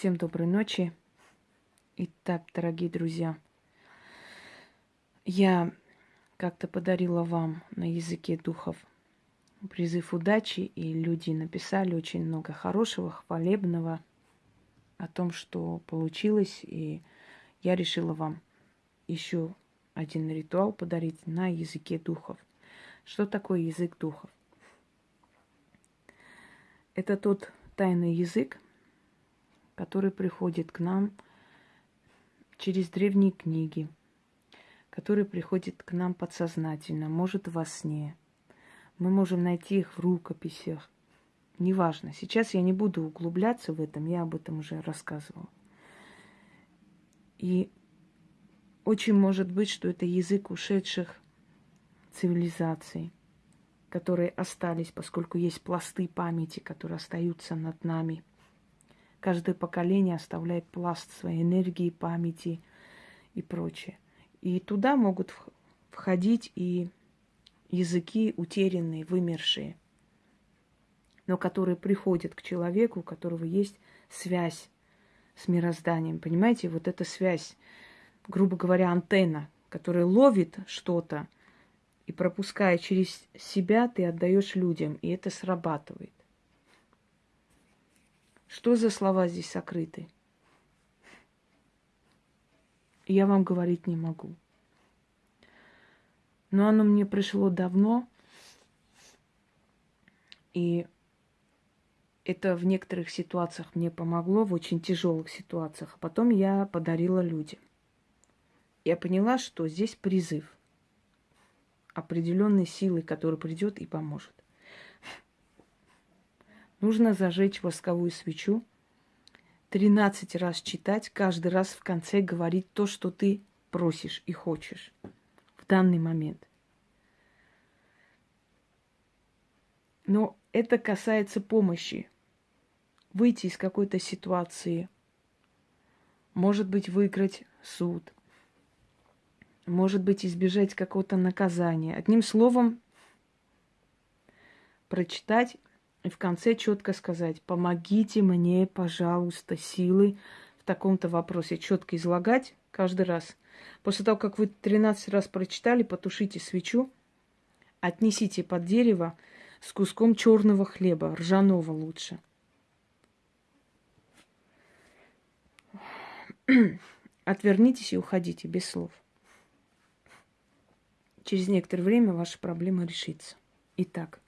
Всем доброй ночи. Итак, дорогие друзья, я как-то подарила вам на языке духов призыв удачи, и люди написали очень много хорошего, хвалебного о том, что получилось, и я решила вам еще один ритуал подарить на языке духов. Что такое язык духов? Это тот тайный язык, который приходит к нам через древние книги, который приходит к нам подсознательно, может во сне. Мы можем найти их в рукописях. Неважно. Сейчас я не буду углубляться в этом, я об этом уже рассказывала. И очень может быть, что это язык ушедших цивилизаций, которые остались, поскольку есть пласты памяти, которые остаются над нами. Каждое поколение оставляет пласт своей энергии, памяти и прочее. И туда могут входить и языки утерянные, вымершие, но которые приходят к человеку, у которого есть связь с мирозданием. Понимаете, вот эта связь, грубо говоря, антенна, которая ловит что-то и пропуская через себя, ты отдаешь людям, и это срабатывает. Что за слова здесь сокрыты? Я вам говорить не могу. Но оно мне пришло давно, и это в некоторых ситуациях мне помогло, в очень тяжелых ситуациях. А потом я подарила людям. Я поняла, что здесь призыв определенной силы, которая придет и поможет. Нужно зажечь восковую свечу, 13 раз читать, каждый раз в конце говорить то, что ты просишь и хочешь в данный момент. Но это касается помощи выйти из какой-то ситуации, может быть, выиграть суд, может быть, избежать какого-то наказания. Одним словом, прочитать и в конце четко сказать, помогите мне, пожалуйста, силы в таком-то вопросе. Четко излагать каждый раз. После того, как вы 13 раз прочитали, потушите свечу, отнесите под дерево с куском черного хлеба, ржаного лучше – Отвернитесь и уходите без слов. Через некоторое время ваша проблема решится. Итак.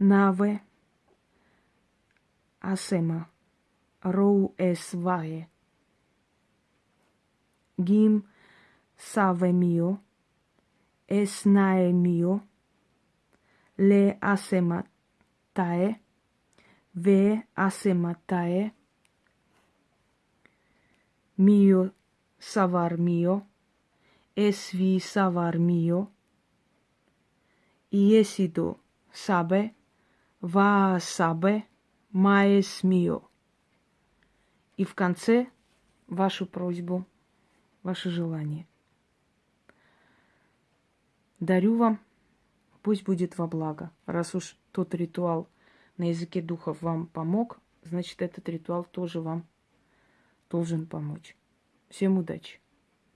nave. Asema rou es vae. Gim save mio. Es nae mio. Le asema tae. Ve asema tae. Mio savar mio. Es vi savar mio. Iesido sabe? Ва сабе маес мио. И в конце вашу просьбу, ваше желание. Дарю вам, пусть будет во благо, раз уж тот ритуал – на языке духов вам помог, значит, этот ритуал тоже вам должен помочь. Всем удачи!